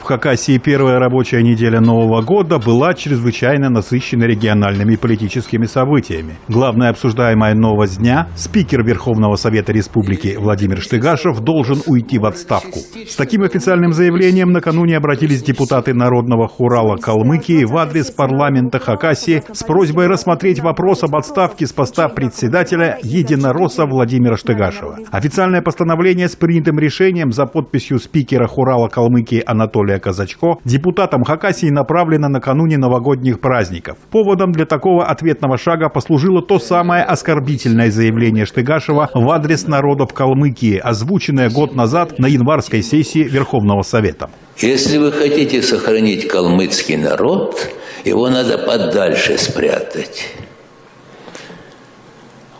В Хакасии первая рабочая неделя Нового года была чрезвычайно насыщена региональными политическими событиями. Главная обсуждаемая новость дня – спикер Верховного Совета Республики Владимир Штыгашев должен уйти в отставку. С таким официальным заявлением накануне обратились депутаты Народного хурала Калмыкии в адрес парламента Хакасии с просьбой рассмотреть вопрос об отставке с поста председателя Единоросса Владимира Штыгашева. Официальное постановление с принятым решением за подписью спикера хурала Калмыкии Анатолия Анатолия Казачко депутатам Хакасии направлено накануне новогодних праздников. Поводом для такого ответного шага послужило то самое оскорбительное заявление Штыгашева в адрес народов Калмыкии, озвученное год назад на январской сессии Верховного Совета. Если вы хотите сохранить калмыцкий народ, его надо подальше спрятать.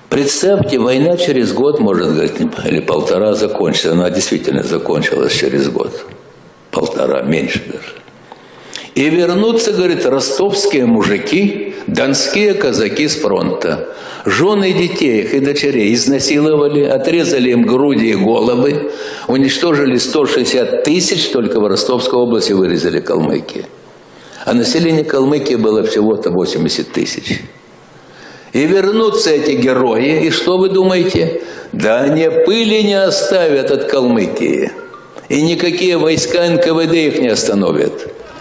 Представьте, война через год, может говорить, или полтора закончится. Она действительно закончилась через год полтора, меньше даже. И вернутся, говорит, ростовские мужики, донские казаки с фронта. Жены детей их и дочерей изнасиловали, отрезали им груди и головы, уничтожили 160 тысяч, только в Ростовской области вырезали Калмыкии. А население Калмыкии было всего-то 80 тысяч. И вернутся эти герои, и что вы думаете? Да они пыли не оставят от Калмыкии и никакие войска НКВД их не остановят.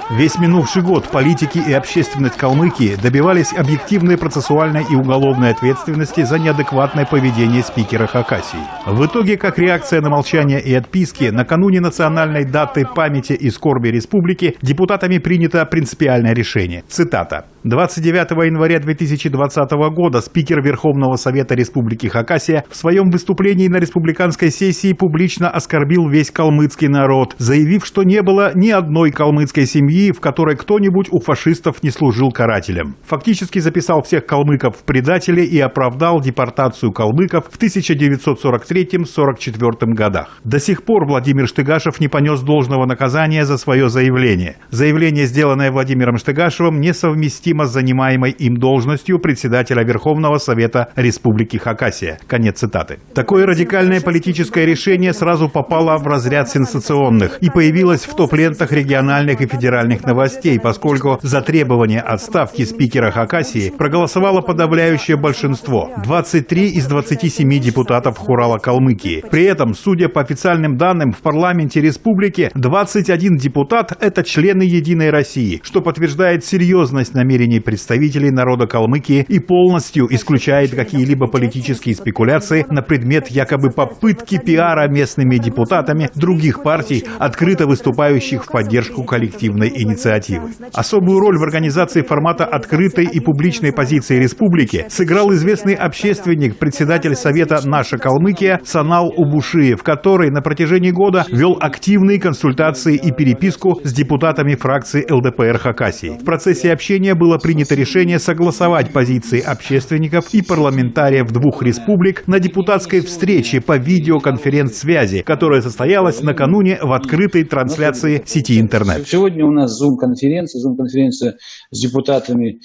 Весь минувший год политики и общественность Калмыкии добивались объективной процессуальной и уголовной ответственности за неадекватное поведение спикера Хакасии. В итоге, как реакция на молчание и отписки, накануне национальной даты памяти и скорби республики депутатами принято принципиальное решение. Цитата. 29 января 2020 года спикер Верховного Совета Республики Хакасия в своем выступлении на республиканской сессии публично оскорбил весь калмыцкий народ, заявив, что не было ни одной калмыцкой семьи, в которой кто-нибудь у фашистов не служил карателем. Фактически записал всех калмыков в предатели и оправдал депортацию калмыков в 1943-44 годах. До сих пор Владимир Штыгашев не понес должного наказания за свое заявление. Заявление, сделанное Владимиром Штыгашевым, несовместимо совместимо с занимаемой им должностью председателя Верховного Совета Республики Хакасия. Конец цитаты. Такое радикальное политическое решение сразу попало в разряд сенсационных и появилось в топ-лентах региональных и федеральных новостей, поскольку за требование отставки спикера Хакасии проголосовало подавляющее большинство – 23 из 27 депутатов Хурала Калмыкии. При этом, судя по официальным данным, в парламенте республики 21 депутат – это члены «Единой России», что подтверждает серьезность намерений намерений представителей народа Калмыкии и полностью исключает какие-либо политические спекуляции на предмет якобы попытки пиара местными депутатами других партий, открыто выступающих в поддержку коллективной инициативы. Особую роль в организации формата открытой и публичной позиции республики сыграл известный общественник, председатель Совета «Наша Калмыкия» Санал Убушиев, который на протяжении года вел активные консультации и переписку с депутатами фракции ЛДПР Хакасии. В процессе общения был было принято решение согласовать позиции общественников и парламентариев двух республик на депутатской встрече по видеоконференц-связи, которая состоялась накануне в открытой трансляции сети интернет. Сегодня у нас зум-конференция, зум-конференция с депутатами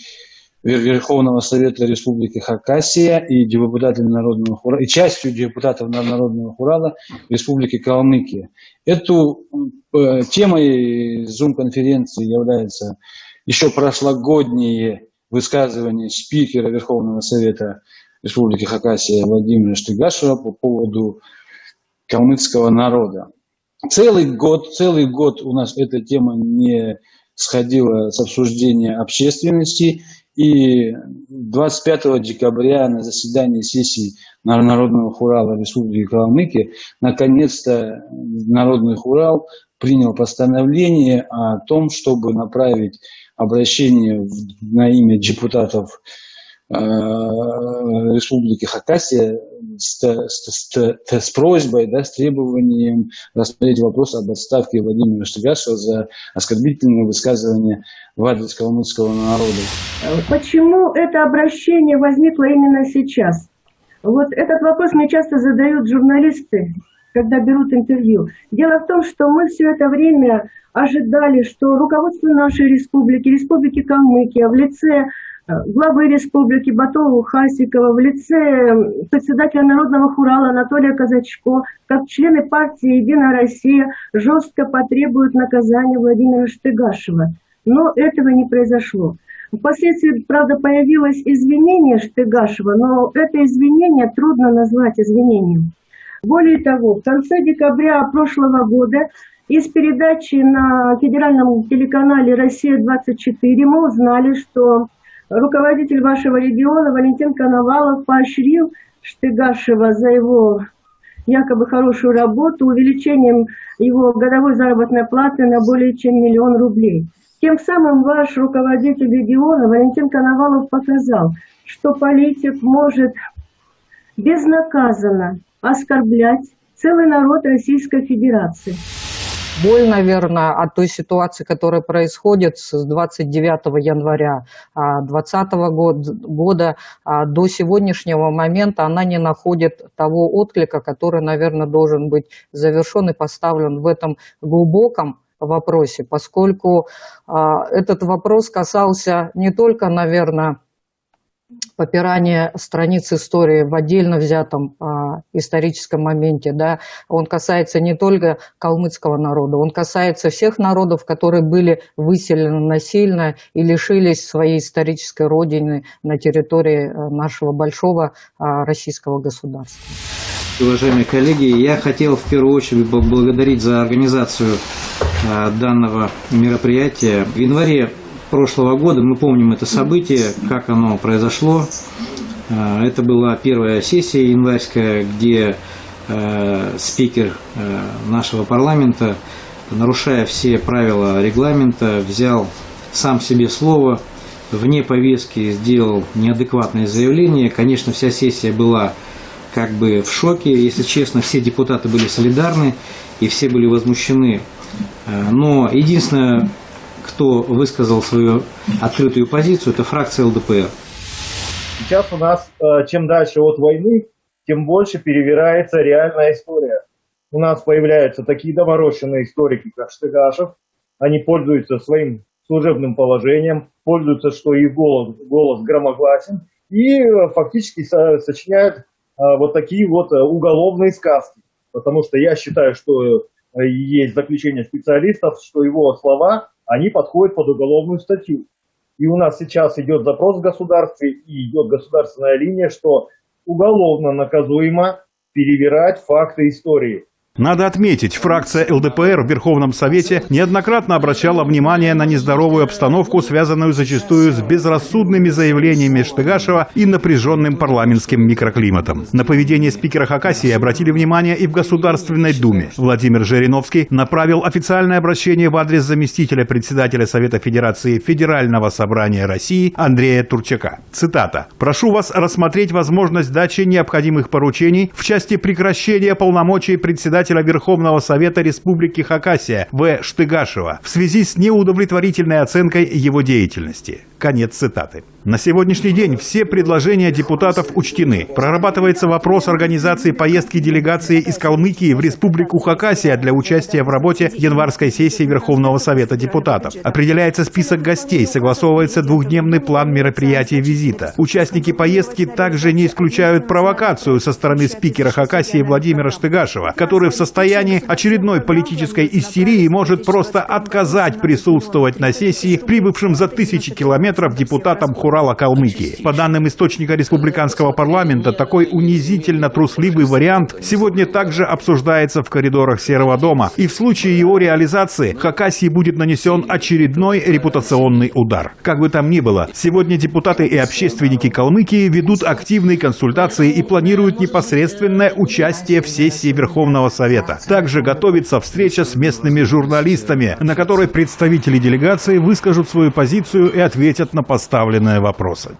Верховного Совета Республики Хакасия и депутатами Народного Хурала, и частью депутатов Народного Хурала Республики Калмыкия. Эту э, темой зум-конференции является еще прошлогодние высказывания спикера Верховного Совета Республики Хакасия Владимира Штыгашева по поводу калмыцкого народа. Целый год, целый год у нас эта тема не сходила с обсуждения общественности. И 25 декабря на заседании сессии Народного хурала Республики Калмыкия наконец-то Народный хурал принял постановление о том, чтобы направить обращение на имя депутатов э, Республики Хакасия с, с, с, с просьбой, да, с требованием рассмотреть вопрос об отставке Владимира Штыгашева за оскорбительное высказывание в адрес калмыцкого народа. Почему это обращение возникло именно сейчас? Вот этот вопрос мне часто задают журналисты, когда берут интервью. Дело в том, что мы все это время ожидали, что руководство нашей республики, республики Калмыкия в лице главы республики Батову Хасикова в лице председателя Народного хурала Анатолия Казачко, как члены партии «Единая Россия» жестко потребуют наказания Владимира Штыгашева. Но этого не произошло. Впоследствии, правда, появилось извинение Штыгашева, но это извинение трудно назвать извинением. Более того, в конце декабря прошлого года из передачи на федеральном телеканале «Россия-24» мы узнали, что руководитель вашего региона Валентин Коновалов поощрил Штыгашева за его якобы хорошую работу увеличением его годовой заработной платы на более чем миллион рублей. Тем самым ваш руководитель региона Валентин Коновалов показал, что политик может безнаказанно оскорблять целый народ Российской Федерации. Боль, наверное, от той ситуации, которая происходит с 29 января 2020 года до сегодняшнего момента, она не находит того отклика, который, наверное, должен быть завершен и поставлен в этом глубоком вопросе, поскольку этот вопрос касался не только, наверное, попирание страниц истории в отдельно взятом а, историческом моменте, да, он касается не только калмыцкого народа, он касается всех народов, которые были выселены насильно и лишились своей исторической родины на территории а, нашего большого а, российского государства. Уважаемые коллеги, я хотел в первую очередь поблагодарить за организацию а, данного мероприятия. В январе прошлого года. Мы помним это событие, как оно произошло. А, это была первая сессия январская, где э, спикер э, нашего парламента, нарушая все правила регламента, взял сам себе слово, вне повестки сделал неадекватное заявление. Конечно, вся сессия была как бы в шоке. Если честно, все депутаты были солидарны и все были возмущены. Э, но единственное, кто высказал свою открытую позицию, это фракция ЛДПР. Сейчас у нас, э, чем дальше от войны, тем больше перевирается реальная история. У нас появляются такие доморощенные историки, как Штыгашев. Они пользуются своим служебным положением, пользуются, что их голос, голос громогласен, и э, фактически сочиняют э, вот такие вот уголовные сказки. Потому что я считаю, что есть заключение специалистов, что его слова они подходят под уголовную статью. И у нас сейчас идет запрос в государстве и идет государственная линия, что уголовно наказуемо перевирать факты истории. Надо отметить, фракция ЛДПР в Верховном Совете неоднократно обращала внимание на нездоровую обстановку, связанную зачастую с безрассудными заявлениями Штыгашева и напряженным парламентским микроклиматом. На поведение спикера Хакасии обратили внимание и в Государственной Думе. Владимир Жириновский направил официальное обращение в адрес заместителя председателя Совета Федерации Федерального собрания России Андрея Турчака. Цитата. «Прошу вас рассмотреть возможность дачи необходимых поручений в части прекращения полномочий председателя председателя Верховного Совета Республики Хакасия В. Штыгашева в связи с неудовлетворительной оценкой его деятельности. Конец цитаты. На сегодняшний день все предложения депутатов учтены. Прорабатывается вопрос организации поездки делегации из Калмыкии в Республику Хакасия для участия в работе январской сессии Верховного Совета депутатов. Определяется список гостей, согласовывается двухдневный план мероприятия визита. Участники поездки также не исключают провокацию со стороны спикера Хакасии Владимира Штыгашева, который в состоянии очередной политической истерии может просто отказать присутствовать на сессии прибывшим за тысячи километров километров депутатам Хурала Калмыкии. По данным источника республиканского парламента, такой унизительно трусливый вариант сегодня также обсуждается в коридорах Серого дома. И в случае его реализации Хакасии будет нанесен очередной репутационный удар. Как бы там ни было, сегодня депутаты и общественники Калмыкии ведут активные консультации и планируют непосредственное участие в сессии Верховного Совета. Также готовится встреча с местными журналистами, на которой представители делегации выскажут свою позицию и ответят на поставленные вопросы.